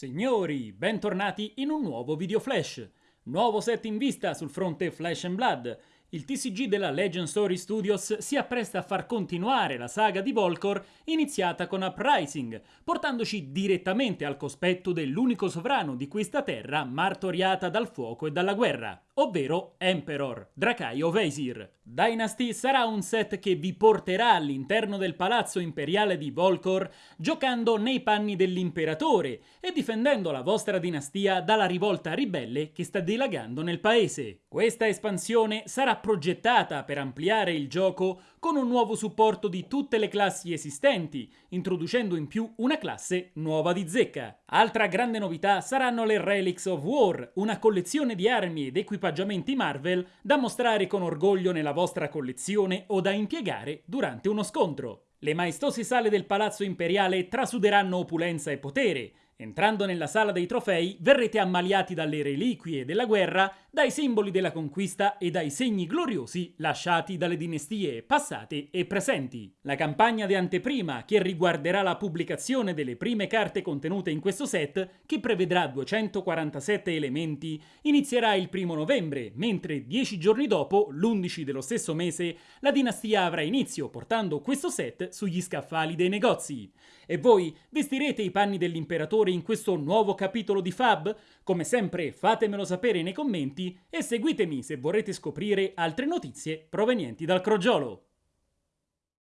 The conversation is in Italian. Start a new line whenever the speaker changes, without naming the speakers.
Signori, bentornati in un nuovo video flash. Nuovo set in vista sul fronte Flash and Blood. Il TCG della Legend Story Studios si appresta a far continuare la saga di Volcor iniziata con Uprising, portandoci direttamente al cospetto dell'unico sovrano di questa terra martoriata dal fuoco e dalla guerra, ovvero Emperor, Dracaio Veisir. Dynasty sarà un set che vi porterà all'interno del palazzo imperiale di Volcor giocando nei panni dell'imperatore e difendendo la vostra dinastia dalla rivolta ribelle che sta dilagando nel paese. Questa espansione sarà progettata per ampliare il gioco con un nuovo supporto di tutte le classi esistenti, introducendo in più una classe nuova di zecca. Altra grande novità saranno le Relics of War, una collezione di armi ed equipaggiamenti Marvel da mostrare con orgoglio nella vostra collezione o da impiegare durante uno scontro. Le maestose sale del Palazzo Imperiale trasuderanno opulenza e potere, Entrando nella sala dei trofei verrete ammaliati dalle reliquie della guerra, dai simboli della conquista e dai segni gloriosi lasciati dalle dinastie passate e presenti. La campagna di anteprima, che riguarderà la pubblicazione delle prime carte contenute in questo set, che prevedrà 247 elementi, inizierà il primo novembre, mentre dieci giorni dopo, l'11 dello stesso mese, la dinastia avrà inizio portando questo set sugli scaffali dei negozi. E voi vestirete i panni dell'imperatore in questo nuovo capitolo di Fab? Come sempre fatemelo sapere nei commenti e seguitemi se vorrete scoprire altre notizie provenienti dal crogiolo.